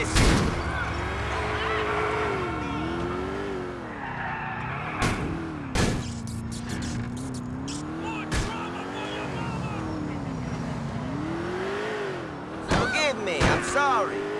this. Forgive me, I'm sorry.